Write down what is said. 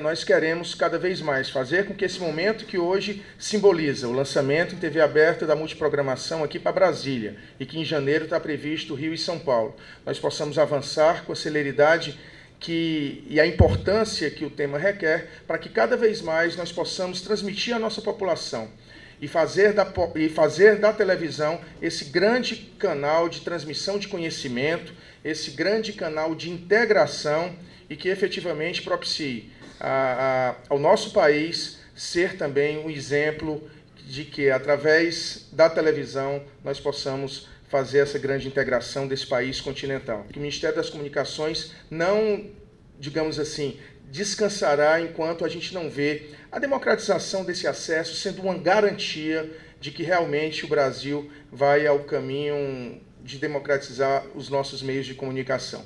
Nós queremos cada vez mais fazer com que esse momento que hoje simboliza o lançamento em TV aberta da multiprogramação aqui para Brasília e que em janeiro está previsto Rio e São Paulo, nós possamos avançar com a celeridade que, e a importância que o tema requer para que cada vez mais nós possamos transmitir à nossa população e fazer, da, e fazer da televisão esse grande canal de transmissão de conhecimento, esse grande canal de integração e que efetivamente propicie a, a, ao nosso país ser também um exemplo de que, através da televisão, nós possamos fazer essa grande integração desse país continental. O Ministério das Comunicações não, digamos assim, descansará enquanto a gente não vê a democratização desse acesso sendo uma garantia de que realmente o Brasil vai ao caminho de democratizar os nossos meios de comunicação.